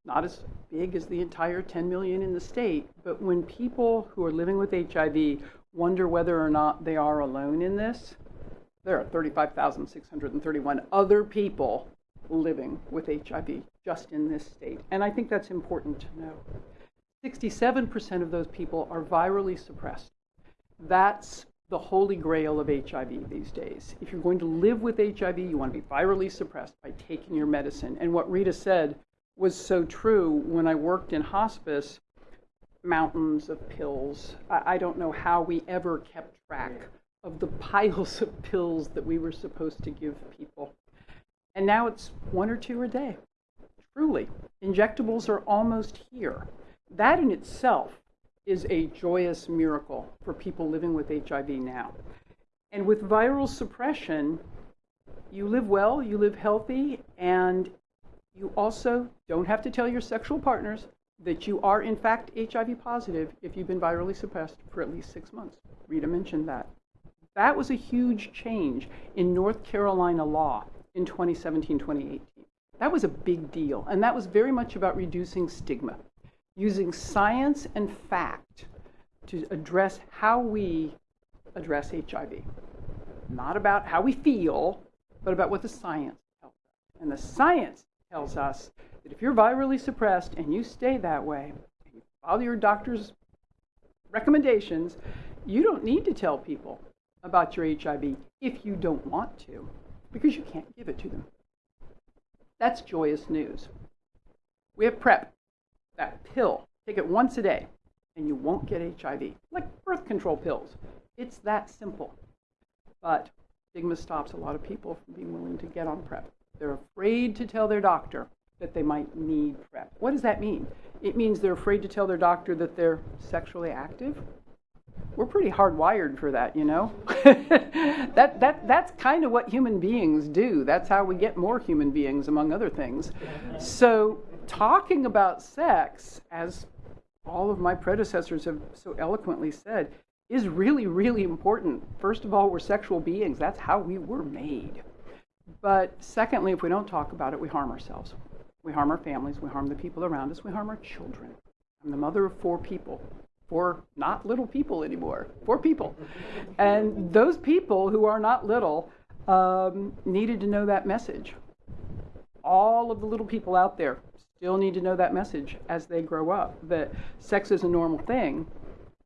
not as big as the entire 10 million in the state, but when people who are living with HIV wonder whether or not they are alone in this, there are 35,631 other people living with HIV just in this state. And I think that's important to know. 67% of those people are virally suppressed. That's the holy grail of HIV these days. If you're going to live with HIV, you want to be virally suppressed by taking your medicine. And what Rita said was so true when I worked in hospice mountains of pills. I, I, don't know how we ever kept track of the piles of pills that we were supposed to give people. And now it's one or two a day. Truly, injectables are almost here. That in itself is a joyous miracle for people living with HIV now. And with viral suppression, you live well, you live healthy, and you also don't have to tell your sexual partners that you are, in fact, HIV positive if you've been virally suppressed for at least six months. Rita mentioned that. That was a huge change in North Carolina law in 2017 2018. That was a big deal, and that was very much about reducing stigma, using science and fact to address how we address HIV. Not about how we feel, but about what the science tells us. And the science tells us that if you're virally suppressed and you stay that way, and you follow your doctor's recommendations, you don't need to tell people about your HIV if you don't want to, because you can't give it to them. That's joyous news. We have PrEP, that pill. Take it once a day, and you won't get HIV, like birth control pills. It's that simple. But stigma stops a lot of people from being willing to get on PrEP. They're afraid to tell their doctor that they might need PrEP. What does that mean? It means they're afraid to tell their doctor that they're sexually active. We're pretty hardwired for that, you know. that, that, that's kind of what human beings do. That's how we get more human beings, among other things. So, talking about sex, as all of my predecessors have so eloquently said, is really, really important. First of all, we're sexual beings. That's how we were made. But secondly, if we don't talk about it, we harm ourselves. We harm our families. We harm the people around us. We harm our children. I'm the mother of four people. Four not little people anymore. Four people. And those people who are not little um, needed to know that message. All of the little people out there still need to know that message as they grow up that sex is a normal thing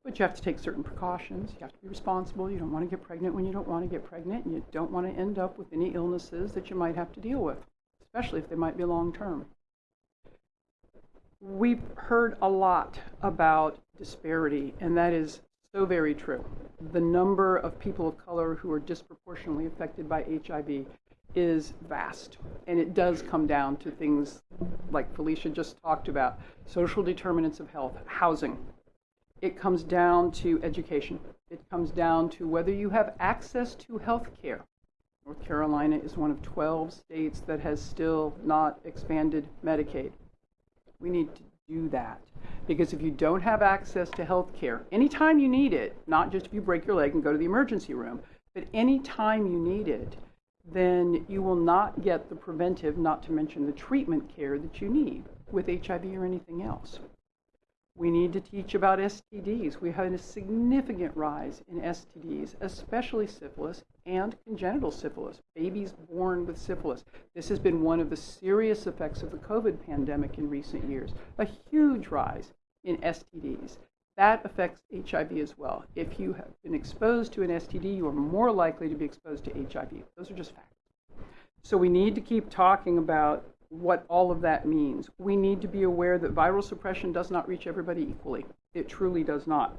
but you have to take certain precautions. You have to be responsible. You don't want to get pregnant when you don't want to get pregnant, and you don't want to end up with any illnesses that you might have to deal with, especially if they might be long term. We've heard a lot about disparity, and that is so very true. The number of people of color who are disproportionately affected by HIV is vast, and it does come down to things like Felicia just talked about social determinants of health, housing, it comes down to education. It comes down to whether you have access to health care. North Carolina is one of 12 states that has still not expanded Medicaid. We need to do that because if you don't have access to health care, anytime you need it, not just if you break your leg and go to the emergency room, but anytime you need it, then you will not get the preventive, not to mention the treatment care that you need with HIV or anything else. We need to teach about STDs. We had a significant rise in STDs, especially syphilis and congenital syphilis, babies born with syphilis. This has been one of the serious effects of the COVID pandemic in recent years, a huge rise in STDs. That affects HIV as well. If you have been exposed to an STD, you are more likely to be exposed to HIV. Those are just facts. So we need to keep talking about what all of that means. We need to be aware that viral suppression does not reach everybody equally. It truly does not.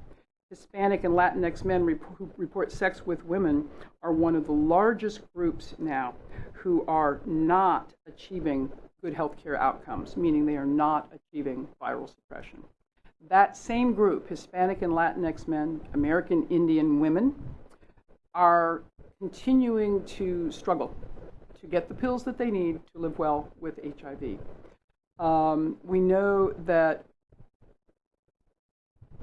Hispanic and Latinx men who report sex with women are one of the largest groups now who are not achieving good health care outcomes, meaning they are not achieving viral suppression. That same group, Hispanic and Latinx men, American Indian women, are continuing to struggle to get the pills that they need to live well with HIV. Um, we know that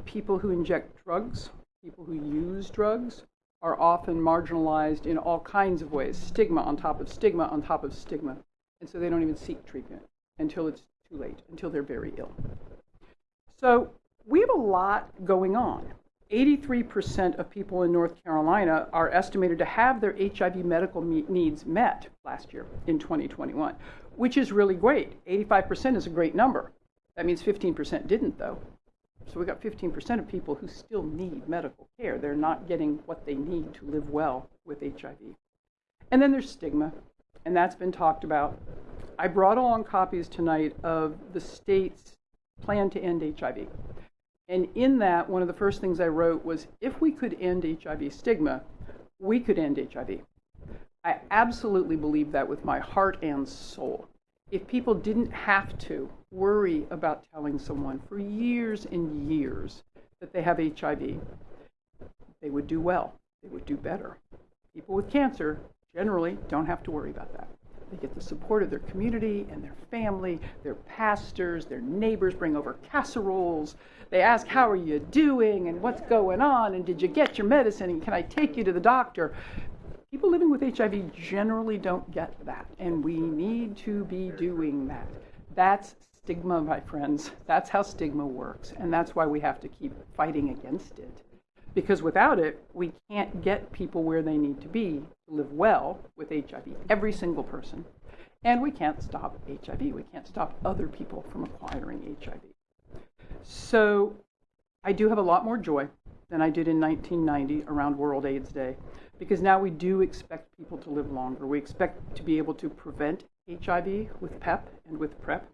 people who inject drugs, people who use drugs, are often marginalized in all kinds of ways stigma on top of stigma on top of stigma. And so they don't even seek treatment until it's too late, until they're very ill. So we have a lot going on. 83% of people in North Carolina are estimated to have their HIV medical needs met last year in 2021, which is really great. 85% is a great number. That means 15% didn't, though. So we got 15% of people who still need medical care. They're not getting what they need to live well with HIV. And then there's stigma, and that's been talked about. I brought along copies tonight of the state's plan to end HIV. And in that, one of the first things I wrote was if we could end HIV stigma, we could end HIV. I absolutely believe that with my heart and soul. If people didn't have to worry about telling someone for years and years that they have HIV, they would do well, they would do better. People with cancer generally don't have to worry about that. They get the support of their community and their family, their pastors, their neighbors bring over casseroles. They ask, How are you doing? and what's going on? and did you get your medicine? and can I take you to the doctor? People living with HIV generally don't get that, and we need to be doing that. That's stigma, my friends. That's how stigma works, and that's why we have to keep fighting against it. Because without it, we can't get people where they need to be to live well with HIV, every single person. And we can't stop HIV. We can't stop other people from acquiring HIV. So I do have a lot more joy than I did in 1990 around World AIDS Day because now we do expect people to live longer. We expect to be able to prevent HIV with PEP and with PrEP.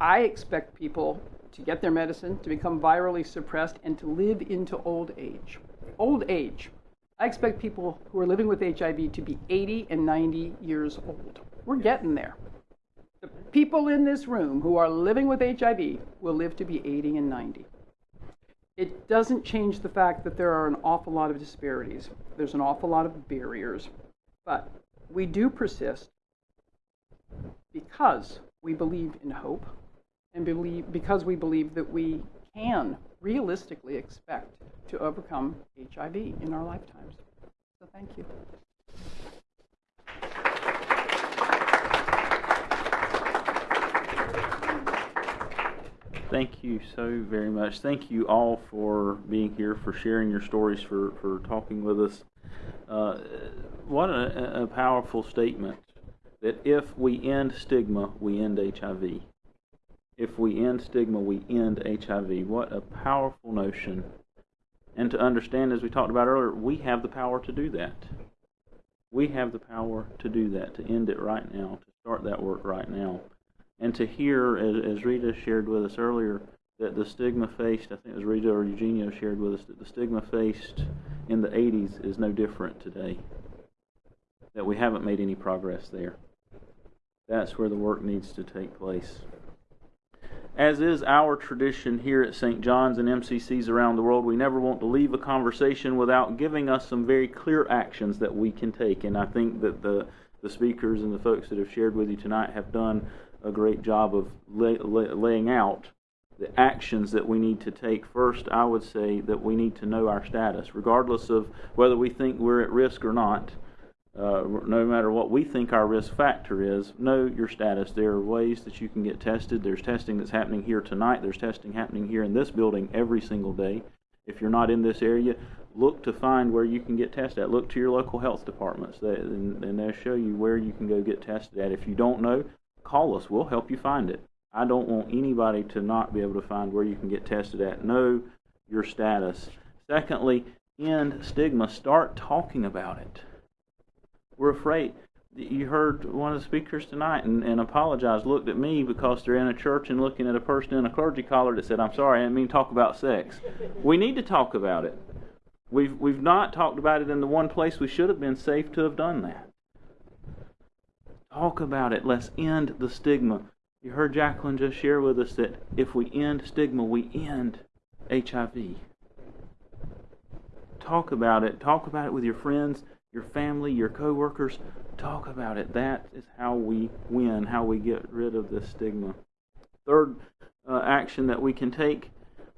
I expect people to get their medicine, to become virally suppressed, and to live into old age. Old age. I expect people who are living with HIV to be 80 and 90 years old. We're getting there. The people in this room who are living with HIV will live to be 80 and 90. It doesn't change the fact that there are an awful lot of disparities. There's an awful lot of barriers. But we do persist because we believe in hope and believe because we believe that we can realistically expect to overcome HIV in our lifetimes. So thank you. Thank you so very much. Thank you all for being here, for sharing your stories, for, for talking with us. Uh, what a, a powerful statement that if we end stigma, we end HIV. If we end stigma, we end HIV. What a powerful notion. And to understand, as we talked about earlier, we have the power to do that. We have the power to do that, to end it right now, to start that work right now and to hear, as, as Rita shared with us earlier, that the stigma faced, I think it was Rita or Eugenio shared with us, that the stigma faced in the 80s is no different today. That we haven't made any progress there. That's where the work needs to take place. As is our tradition here at St. John's and MCCs around the world, we never want to leave a conversation without giving us some very clear actions that we can take. And I think that the, the speakers and the folks that have shared with you tonight have done a great job of lay, lay, laying out the actions that we need to take. First, I would say that we need to know our status, regardless of whether we think we're at risk or not. Uh, no matter what we think our risk factor is, know your status. There are ways that you can get tested. There's testing that's happening here tonight. There's testing happening here in this building every single day. If you're not in this area, look to find where you can get tested at. Look to your local health departments, and, and they'll show you where you can go get tested at. If you don't know, call us. We'll help you find it. I don't want anybody to not be able to find where you can get tested at. Know your status. Secondly, end stigma. Start talking about it. We're afraid. You heard one of the speakers tonight and, and apologized, looked at me because they're in a church and looking at a person in a clergy collar that said, I'm sorry, I didn't mean to talk about sex. We need to talk about it. We've, we've not talked about it in the one place we should have been safe to have done that. Talk about it. Let's end the stigma. You heard Jacqueline just share with us that if we end stigma, we end HIV. Talk about it. Talk about it with your friends, your family, your coworkers. Talk about it. That is how we win, how we get rid of this stigma. Third uh, action that we can take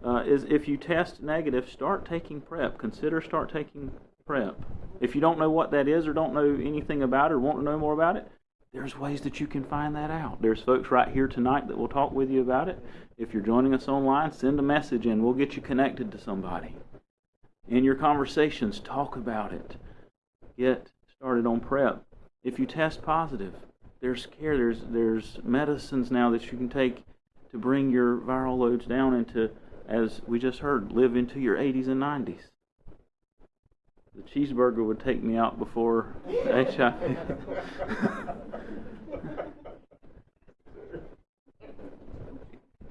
uh, is if you test negative, start taking PrEP. Consider start taking PrEP. If you don't know what that is or don't know anything about it or want to know more about it, there's ways that you can find that out. There's folks right here tonight that will talk with you about it. If you're joining us online, send a message and we'll get you connected to somebody. In your conversations, talk about it. Get started on PrEP. If you test positive, there's care, there's there's medicines now that you can take to bring your viral loads down into, as we just heard, live into your 80s and 90s. The cheeseburger would take me out before HIV.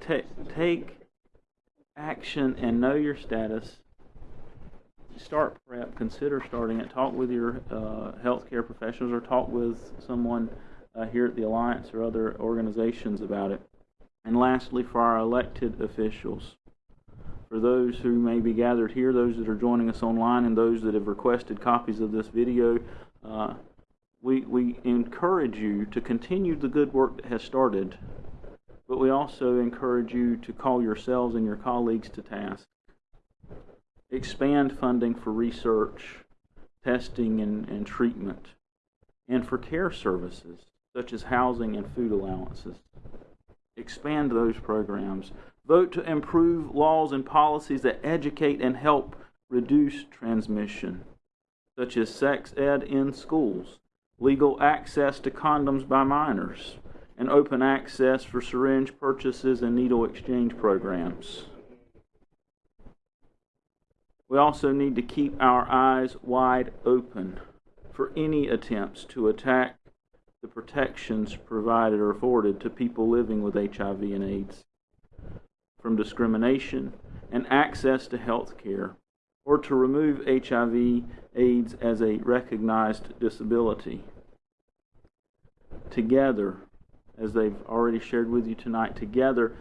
take, take action and know your status. Start PrEP. Consider starting it. Talk with your uh, healthcare professionals or talk with someone uh, here at the Alliance or other organizations about it. And lastly, for our elected officials, for those who may be gathered here, those that are joining us online, and those that have requested copies of this video, uh, we, we encourage you to continue the good work that has started, but we also encourage you to call yourselves and your colleagues to task. Expand funding for research, testing, and, and treatment, and for care services such as housing and food allowances. Expand those programs. Vote to improve laws and policies that educate and help reduce transmission, such as sex ed in schools, legal access to condoms by minors, and open access for syringe purchases and needle exchange programs. We also need to keep our eyes wide open for any attempts to attack the protections provided or afforded to people living with HIV and AIDS from discrimination and access to health care, or to remove HIV AIDS as a recognized disability. Together, as they've already shared with you tonight, together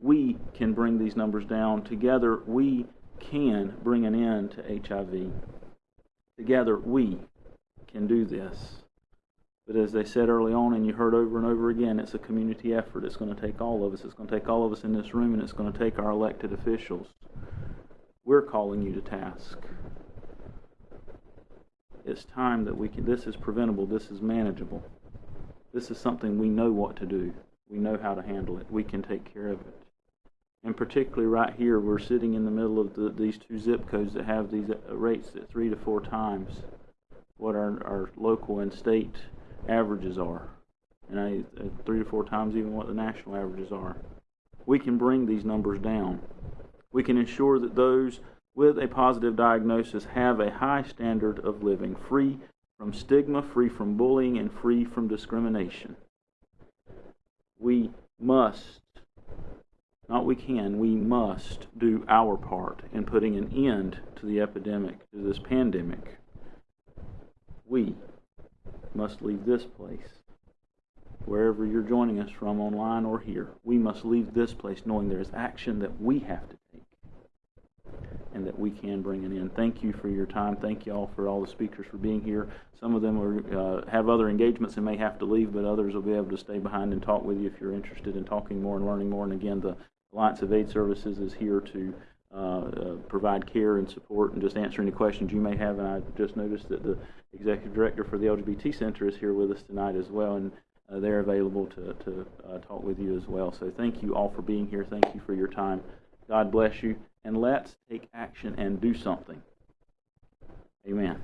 we can bring these numbers down. Together we can bring an end to HIV. Together we can do this. But as they said early on, and you heard over and over again, it's a community effort. It's going to take all of us. It's going to take all of us in this room, and it's going to take our elected officials. We're calling you to task. It's time that we can. This is preventable. This is manageable. This is something we know what to do. We know how to handle it. We can take care of it. And particularly right here, we're sitting in the middle of the, these two zip codes that have these rates at three to four times what our, our local and state averages are, and I, uh, three to four times even what the national averages are. We can bring these numbers down. We can ensure that those with a positive diagnosis have a high standard of living, free from stigma, free from bullying, and free from discrimination. We must, not we can, we must do our part in putting an end to the epidemic, to this pandemic. We must leave this place. Wherever you're joining us from, online or here, we must leave this place knowing there is action that we have to take and that we can bring it in. Thank you for your time. Thank you all for all the speakers for being here. Some of them are, uh, have other engagements and may have to leave, but others will be able to stay behind and talk with you if you're interested in talking more and learning more. And again, the Alliance of AIDS Services is here to uh, uh, provide care and support and just answer any questions you may have. And I just noticed that the executive director for the LGBT Center is here with us tonight as well, and uh, they're available to, to uh, talk with you as well. So thank you all for being here. Thank you for your time. God bless you, and let's take action and do something. Amen.